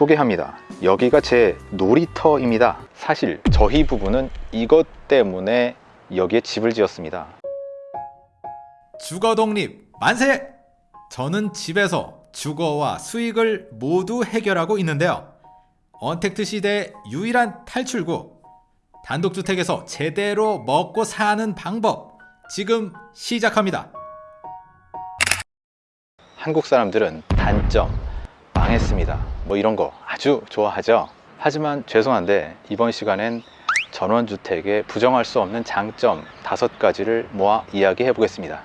소개합니다 여기가 제 놀이터입니다 사실 저희 부부는 이것 때문에 여기에 집을 지었습니다 주거 독립 만세! 저는 집에서 주거와 수익을 모두 해결하고 있는데요. 언택트 시대의 유일한 탈출구. 단독주택에서 제대로 먹고 사는 방법. 지금 시작합니다. 한국 사람들은 단점, 망했습니다. 뭐 이런 거 아주 좋아하죠? 하지만 죄송한데 이번 시간엔 전원주택의 부정할 수 없는 장점 다섯 가지를 모아 이야기해 보겠습니다.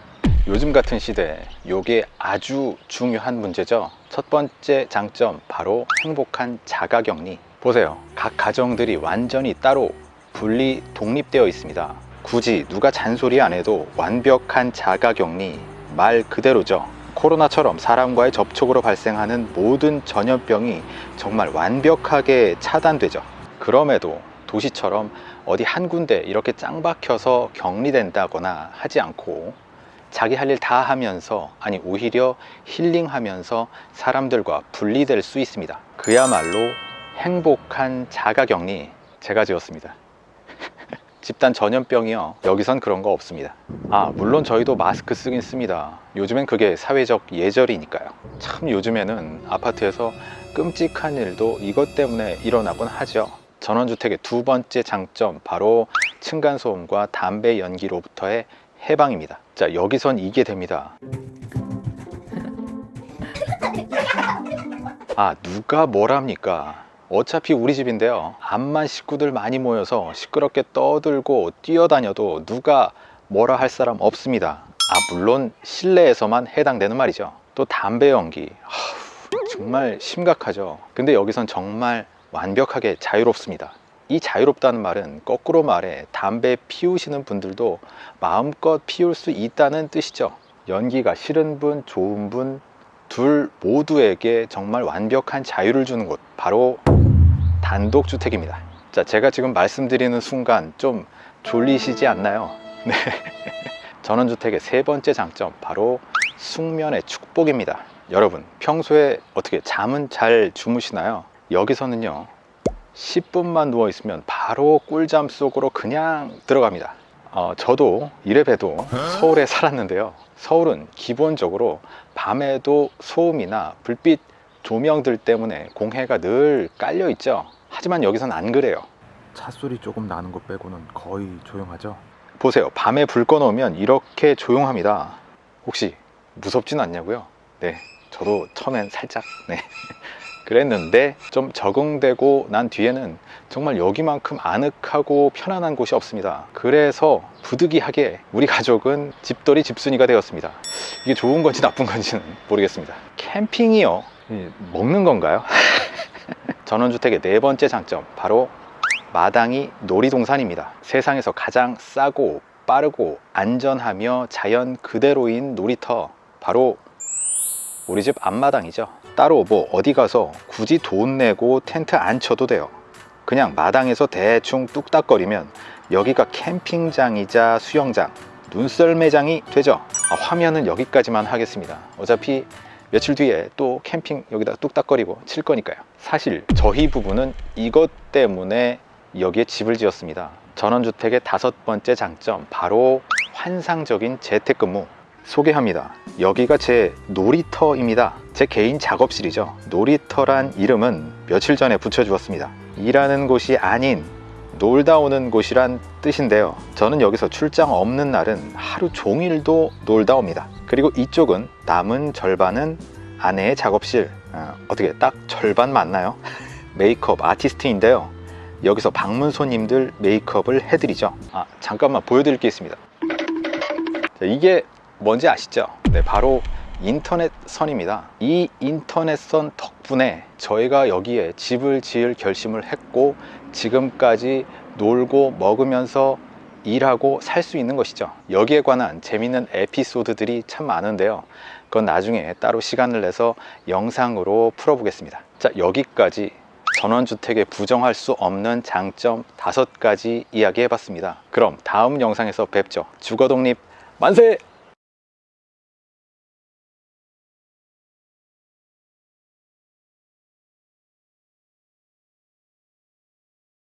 요즘 같은 시대에 요게 아주 중요한 문제죠? 첫 번째 장점 바로 행복한 자가격리. 보세요. 각 가정들이 완전히 따로 분리 독립되어 있습니다. 굳이 누가 잔소리 안 해도 완벽한 자가격리 말 그대로죠 코로나처럼 사람과의 접촉으로 발생하는 모든 전염병이 정말 완벽하게 차단되죠. 그럼에도 도시처럼 어디 한 군데 이렇게 짱 박혀서 격리된다거나 하지 않고 자기 할 일 다 하면서 아니 오히려 힐링하면서 사람들과 분리될 수 있습니다. 그야말로 행복한 자가격리 제가 지었습니다 집단 전염병이요. 여기선 그런 거 없습니다. 아 물론 저희도 마스크 쓰긴 씁니다. 요즘엔 그게 사회적 예절이니까요. 참 요즘에는 아파트에서 끔찍한 일도 이것 때문에 일어나곤 하죠. 전원주택의 두 번째 장점 바로 층간소음과 담배 연기로부터의 해방입니다. 자 여기선 이게 됩니다. 아 누가 뭐랍니까 어차피 우리 집인데요. 암만 식구들 많이 모여서 시끄럽게 떠들고 뛰어다녀도 누가 뭐라 할 사람 없습니다. 아 물론 실내에서만 해당되는 말이죠. 또 담배 연기. 정말 심각하죠. 근데 여기선 정말 완벽하게 자유롭습니다. 이 자유롭다는 말은 거꾸로 말해 담배 피우시는 분들도 마음껏 피울 수 있다는 뜻이죠. 연기가 싫은 분 좋은 분 둘 모두에게 정말 완벽한 자유를 주는 곳. 바로 단독주택입니다 자 제가 지금 말씀드리는 순간 좀 졸리시지 않나요? 네. 전원주택의 세 번째 장점 바로 숙면의 축복입니다 여러분 평소에 어떻게 잠은 잘 주무시나요? 여기서는요 10분만 누워 있으면 바로 꿀잠 속으로 그냥 들어갑니다 어, 저도 이래봬도 서울에 살았는데요 서울은 기본적으로 밤에도 소음이나 불빛 조명들 때문에 공해가 늘 깔려 있죠. 하지만 여기선 안 그래요. 차 소리 조금 나는 것 빼고는 거의 조용하죠. 보세요. 밤에 불 꺼놓으면 이렇게 조용합니다. 혹시 무섭진 않냐고요? 네 저도 처음엔 살짝 네. 그랬는데 좀 적응되고 난 뒤에는 정말 여기만큼 아늑하고 편안한 곳이 없습니다. 그래서 부득이하게 우리 가족은 집돌이 집순이가 되었습니다. 이게 좋은 건지 나쁜 건지는 모르겠습니다. 캠핑이요. 이, 먹는 건가요? 전원주택의 네 번째 장점 바로 마당이 놀이동산입니다. 세상에서 가장 싸고 빠르고 안전하며 자연 그대로인 놀이터 바로 우리 집 앞마당이죠. 따로 뭐 어디 가서 굳이 돈 내고 텐트 안 쳐도 돼요. 그냥 마당에서 대충 뚝딱거리면 여기가 캠핑장이자 수영장 눈썰매장이 되죠. 아, 화면은 여기까지만 하겠습니다. 어차피 며칠 뒤에 또 캠핑 여기다 뚝딱거리고 칠 거니까요. 사실 저희 부부는 이것 때문에 여기에 집을 지었습니다. 전원주택의 다섯 번째 장점 바로 환상적인 재택근무. 소개합니다. 여기가 제 놀이터입니다. 제 개인 작업실이죠. 놀이터란 이름은 며칠 전에 붙여주었습니다. 일하는 곳이 아닌 놀다 오는 곳이란 뜻인데요. 저는 여기서 출장 없는 날은 하루 종일도 놀다 옵니다. 그리고 이쪽은 남은 절반은 아내의 작업실. 어, 어떻게 딱 절반 맞나요? 메이크업 아티스트인데요. 여기서 방문 손님들 메이크업을 해드리죠. 아 잠깐만 보여드릴 게 있습니다. 자, 이게 뭔지 아시죠? 네, 바로 인터넷 선입니다. 이 인터넷 선 덕분에 저희가 여기에 집을 지을 결심을 했고 지금까지 놀고 먹으면서 일하고 살 수 있는 것이죠. 여기에 관한 재밌는 에피소드들이 참 많은데요. 그건 나중에 따로 시간을 내서 영상으로 풀어보겠습니다. 자 여기까지 전원주택에 부정할 수 없는 장점 다섯 가지 이야기 해봤습니다. 그럼 다음 영상에서 뵙죠. 주거독립 만세!